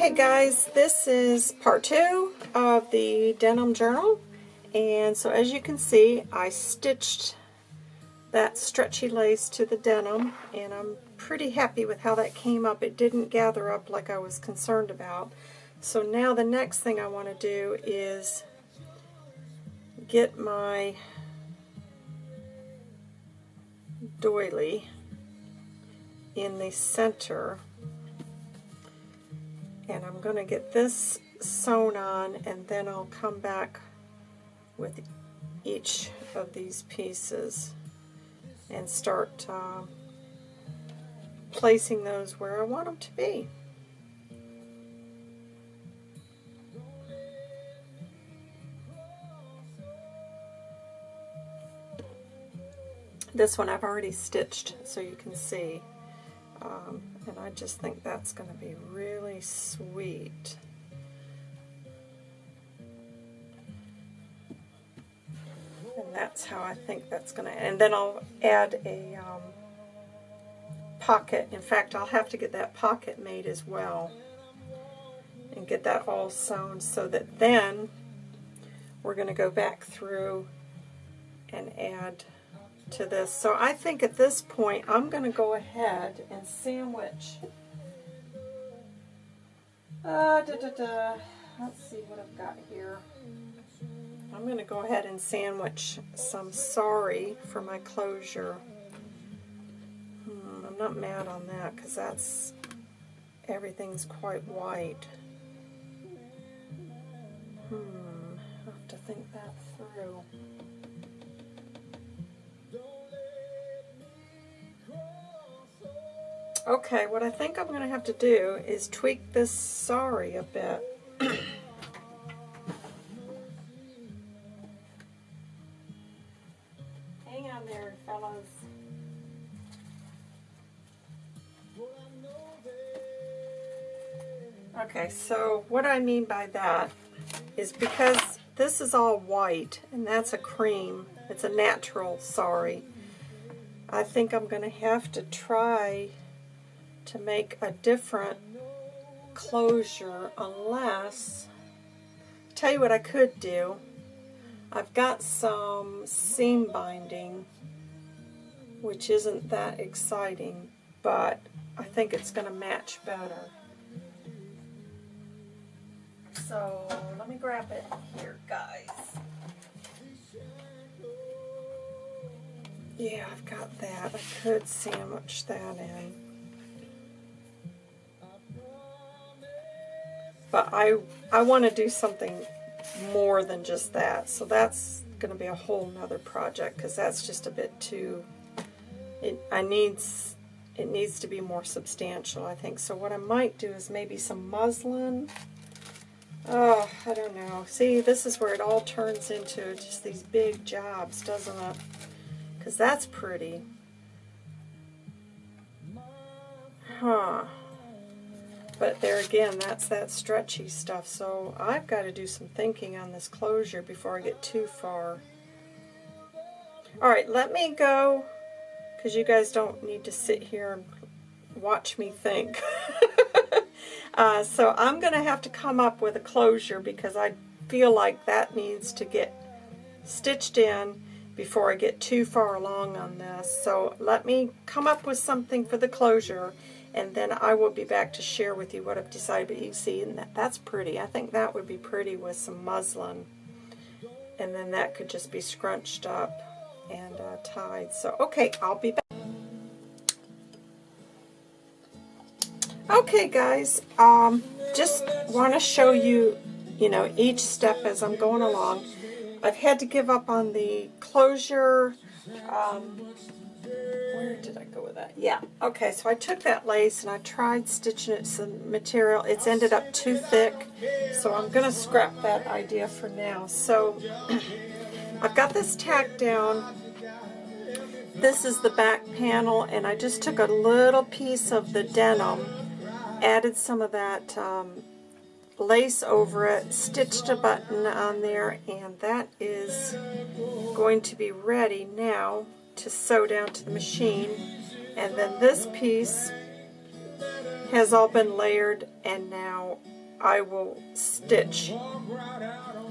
Okay guys, this is part two of the denim journal. And so as you can see, I stitched that stretchy lace to the denim and I'm pretty happy with how that came up. It didn't gather up like I was concerned about. So now the next thing I want to do is get my doily in the center and I'm going to get this sewn on and then I'll come back with each of these pieces and start uh, placing those where I want them to be. This one I've already stitched so you can see. Um, and I just think that's going to be really sweet. And that's how I think that's going to, and then I'll add a um, pocket. In fact, I'll have to get that pocket made as well and get that all sewn so that then we're going to go back through and add to this. So I think at this point I'm going to go ahead and sandwich. Uh, da, da, da. Let's see what I've got here. I'm going to go ahead and sandwich some sari for my closure. Hmm, I'm not mad on that because that's everything's quite white. Hmm, I have to think that through. Okay, what I think I'm going to have to do is tweak this sari a bit. Hang on there, fellas. Okay, so what I mean by that is because this is all white and that's a cream, it's a natural sari. I think I'm going to have to try to make a different closure unless, tell you what I could do, I've got some seam binding which isn't that exciting but I think it's going to match better. So let me grab it here guys. Yeah, I've got that. I could sandwich that in. But I, I want to do something more than just that. So that's going to be a whole nother project because that's just a bit too, it, I needs, it needs to be more substantial, I think. So what I might do is maybe some muslin. Oh, I don't know. See, this is where it all turns into just these big jobs, doesn't it? Because that's pretty. Huh. But there again, that's that stretchy stuff. So I've got to do some thinking on this closure before I get too far. Alright, let me go, because you guys don't need to sit here and watch me think. uh, so I'm going to have to come up with a closure because I feel like that needs to get stitched in before I get too far along on this. So let me come up with something for the closure and then I will be back to share with you what I've decided. But you see, and that, that's pretty. I think that would be pretty with some muslin. And then that could just be scrunched up and uh, tied. So, okay, I'll be back. Okay, guys, um, just want to show you, you know, each step as I'm going along. I've had to give up on the closure, um, where did I go with that? Yeah, okay, so I took that lace and I tried stitching it some material. It's ended up too thick, so I'm going to scrap that idea for now. So I've got this tacked down. This is the back panel, and I just took a little piece of the denim, added some of that um, lace over it, stitched a button on there, and that is going to be ready now to sew down to the machine. And then this piece has all been layered and now I will stitch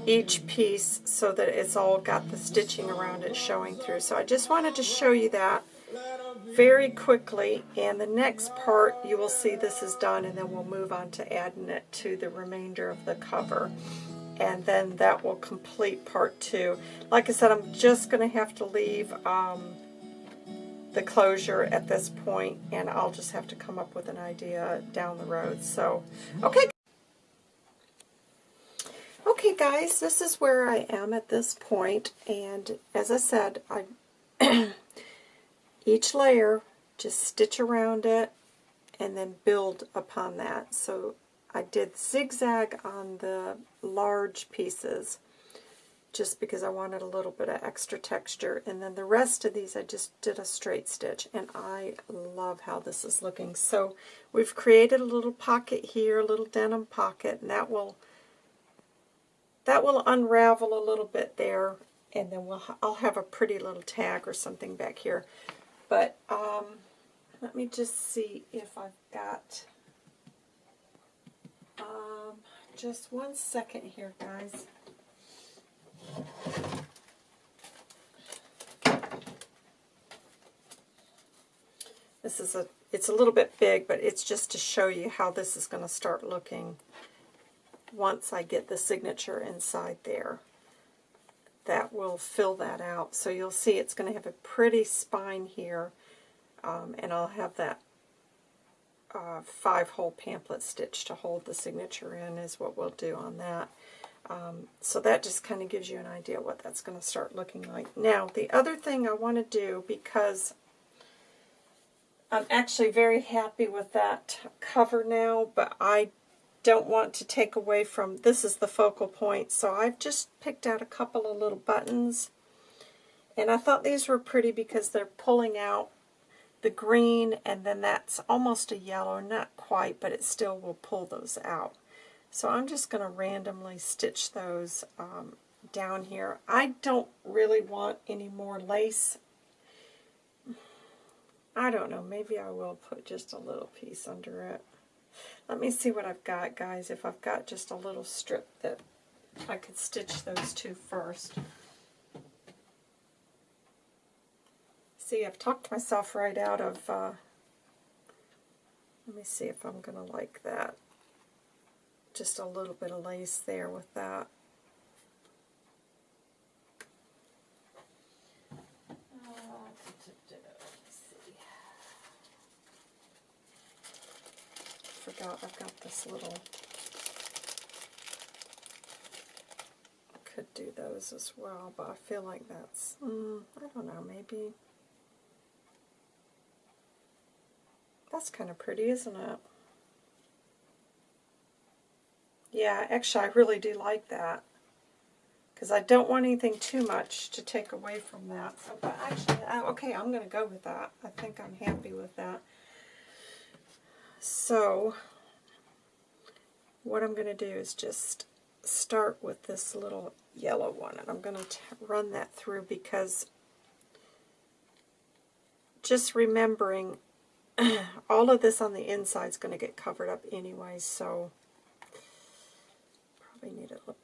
each piece so that it's all got the stitching around it showing through. So I just wanted to show you that very quickly and the next part you will see this is done and then we'll move on to adding it to the remainder of the cover and then that will complete part two. Like I said, I'm just going to have to leave um, the closure at this point, and I'll just have to come up with an idea down the road. So, okay. Okay, guys, this is where I am at this point, and as I said, I each layer, just stitch around it, and then build upon that. So I did zigzag on the large pieces just because I wanted a little bit of extra texture. And then the rest of these I just did a straight stitch. And I love how this is looking. So we've created a little pocket here, a little denim pocket, and that will that will unravel a little bit there. And then we'll I'll have a pretty little tag or something back here. But um, let me just see if I've got um, just one second here, guys. This is a, it's a little bit big, but it's just to show you how this is going to start looking once I get the signature inside there. That will fill that out. So you'll see it's going to have a pretty spine here, um, and I'll have that uh, five-hole pamphlet stitch to hold the signature in is what we'll do on that. Um, so that just kind of gives you an idea what that's going to start looking like. Now, the other thing I want to do, because I'm actually very happy with that cover now, but I don't want to take away from, this is the focal point, so I've just picked out a couple of little buttons. And I thought these were pretty because they're pulling out the green, and then that's almost a yellow, not quite, but it still will pull those out. So I'm just going to randomly stitch those um, down here. I don't really want any more lace. I don't know, maybe I will put just a little piece under it. Let me see what I've got, guys, if I've got just a little strip that I could stitch those two first. See, I've talked myself right out of, uh, let me see if I'm going to like that. Just a little bit of lace there with that. Forgot I've got this little could do those as well, but I feel like that's, mm, I don't know, maybe Kind of pretty, isn't it? Yeah, actually, I really do like that. Because I don't want anything too much to take away from that. So, but actually, uh, okay, I'm going to go with that. I think I'm happy with that. So, what I'm going to do is just start with this little yellow one. And I'm going to run that through because just remembering all of this on the inside is going to get covered up anyway, so probably need little.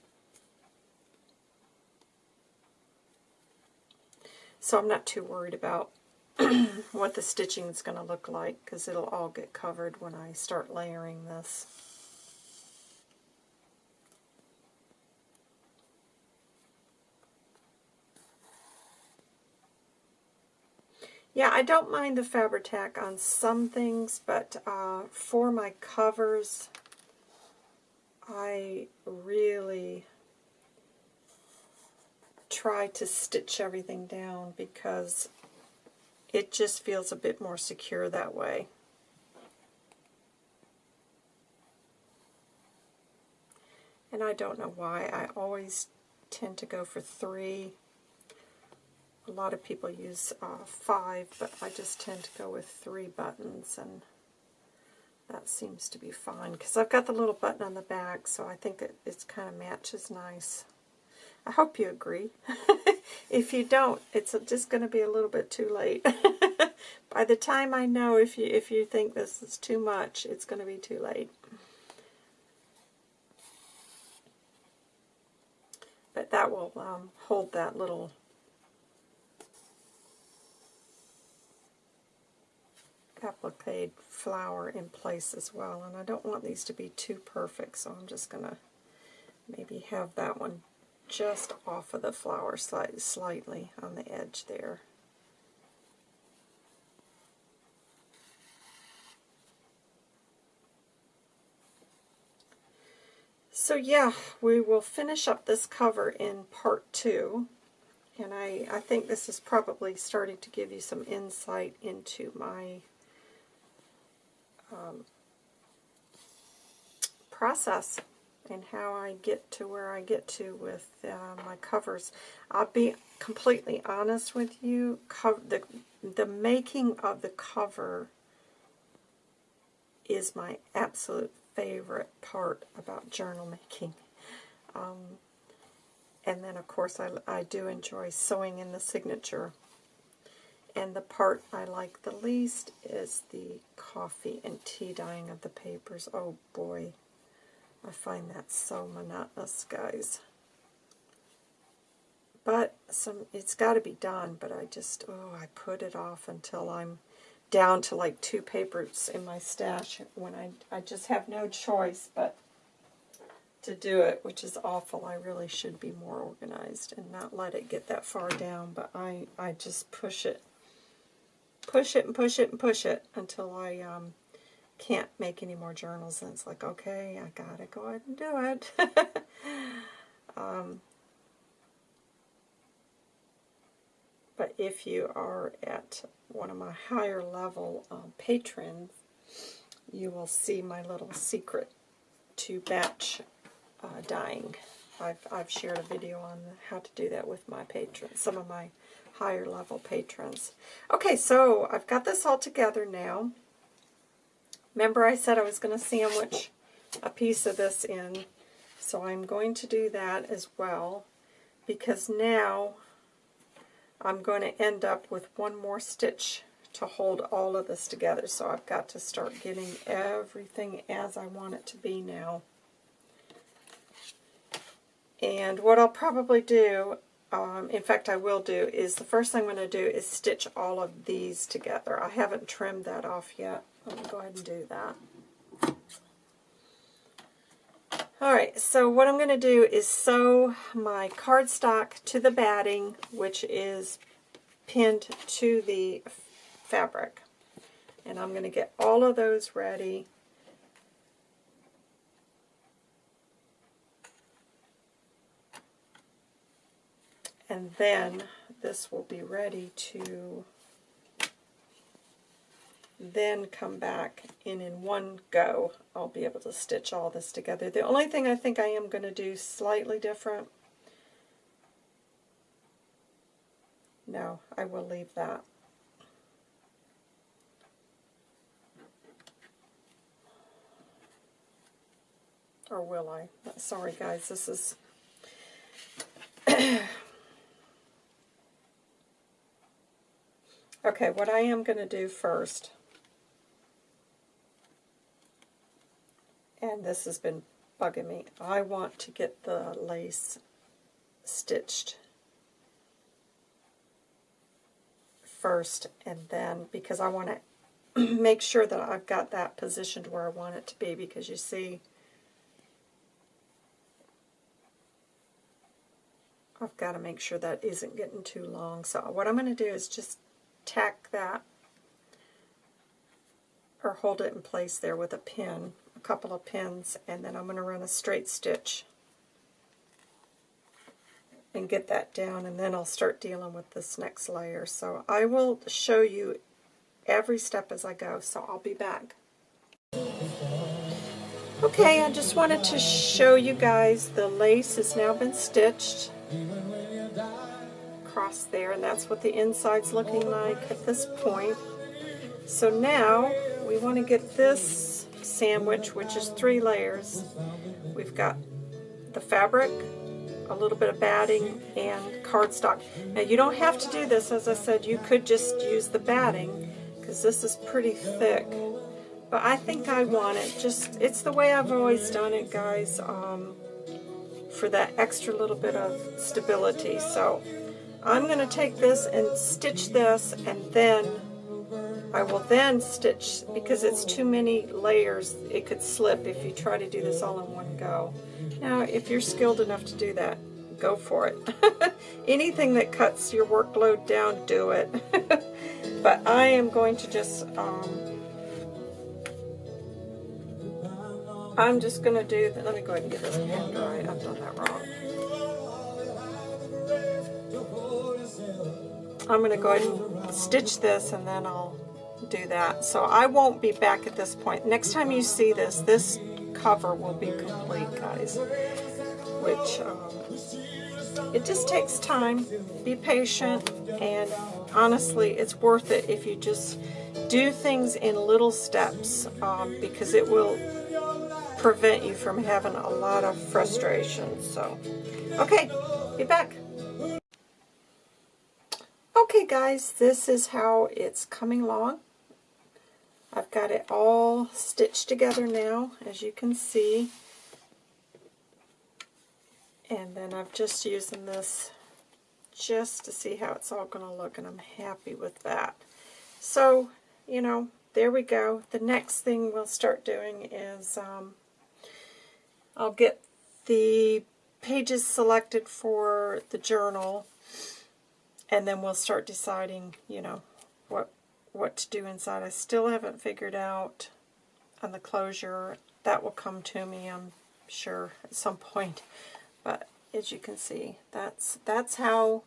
So I'm not too worried about what the stitching is going to look like because it'll all get covered when I start layering this. Yeah, I don't mind the Fabri-Tac on some things, but uh, for my covers, I really try to stitch everything down because it just feels a bit more secure that way. And I don't know why. I always tend to go for three a lot of people use uh, five, but I just tend to go with three buttons, and that seems to be fine. Because I've got the little button on the back, so I think it it's kind of matches nice. I hope you agree. if you don't, it's just going to be a little bit too late. By the time I know if you if you think this is too much, it's going to be too late. But that will um, hold that little applique flower in place as well. And I don't want these to be too perfect, so I'm just going to maybe have that one just off of the flower slightly on the edge there. So yeah, we will finish up this cover in part two. And I, I think this is probably starting to give you some insight into my um, process and how I get to where I get to with uh, my covers. I'll be completely honest with you. Co the, the making of the cover is my absolute favorite part about journal making. Um, and then, of course, I, I do enjoy sewing in the signature. And the part I like the least is the coffee and tea dyeing of the papers. Oh boy, I find that so monotonous, guys. But some it's got to be done, but I just, oh, I put it off until I'm down to like two papers in my stash when I, I just have no choice but to do it, which is awful. I really should be more organized and not let it get that far down, but I, I just push it, push it and push it and push it until I um, can't make any more journals. And it's like, okay, I gotta go ahead and do it. um, but if you are at one of my higher level um, patrons, you will see my little secret to batch uh, dyeing. I've, I've shared a video on how to do that with my patrons, some of my higher level patrons. Okay, so I've got this all together now. Remember I said I was going to sandwich a piece of this in, so I'm going to do that as well, because now I'm going to end up with one more stitch to hold all of this together. So I've got to start getting everything as I want it to be now. And what I'll probably do, um, in fact I will do, is the first thing I'm going to do is stitch all of these together. I haven't trimmed that off yet. Let me go ahead and do that. Alright, so what I'm going to do is sew my cardstock to the batting, which is pinned to the fabric. And I'm going to get all of those ready. And then this will be ready to then come back and in one go I'll be able to stitch all this together. The only thing I think I am going to do slightly different, no, I will leave that. Or will I? Sorry guys, this is... okay, what I am going to do first and this has been bugging me. I want to get the lace stitched first and then because I want to make sure that I've got that positioned where I want it to be because you see I've got to make sure that isn't getting too long. So what I'm going to do is just tack that or hold it in place there with a pin a couple of pins and then I'm going to run a straight stitch and get that down and then I'll start dealing with this next layer. So I will show you every step as I go, so I'll be back. Okay, I just wanted to show you guys the lace has now been stitched across there and that's what the inside's looking like at this point. So now we want to get this sandwich, which is three layers. We've got the fabric, a little bit of batting, and cardstock. Now you don't have to do this, as I said, you could just use the batting, because this is pretty thick. But I think I want it, just, it's the way I've always done it, guys. Um, for that extra little bit of stability. So I'm going to take this and stitch this and then I will then stitch, because it's too many layers, it could slip if you try to do this all in one go. Now, if you're skilled enough to do that, go for it. Anything that cuts your workload down, do it. but I am going to just, um, I'm just going to do, let me go ahead and get this pen dry. I've done that wrong. I'm going to go ahead and stitch this and then I'll do that. So I won't be back at this point. Next time you see this, this cover will be complete, guys. Which, um, it just takes time. Be patient, and honestly, it's worth it if you just do things in little steps, um, because it will prevent you from having a lot of frustration. So, okay, be back. Okay guys, this is how it's coming along. I've got it all stitched together now, as you can see. And then I'm just using this just to see how it's all going to look, and I'm happy with that. So, you know, there we go. The next thing we'll start doing is um, I'll get the pages selected for the journal, and then we'll start deciding, you know, what what to do inside. I still haven't figured out on the closure. That will come to me, I'm sure, at some point. But as you can see, that's that's how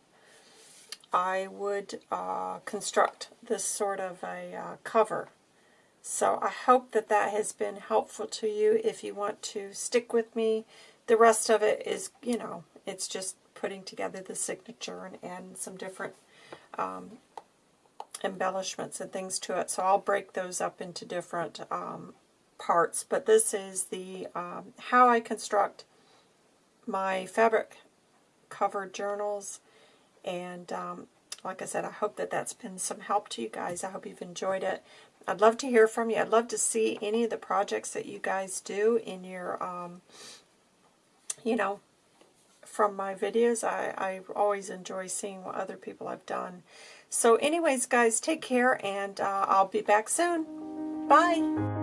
I would uh, construct this sort of a uh, cover. So I hope that that has been helpful to you. If you want to stick with me, the rest of it is, you know, it's just putting together the signature and adding some different um, embellishments and things to it. So I'll break those up into different um, parts. But this is the um, how I construct my fabric covered journals. And um, like I said, I hope that that's been some help to you guys. I hope you've enjoyed it. I'd love to hear from you. I'd love to see any of the projects that you guys do in your, um, you know, from my videos. I, I always enjoy seeing what other people have done. So anyways, guys, take care, and uh, I'll be back soon. Bye.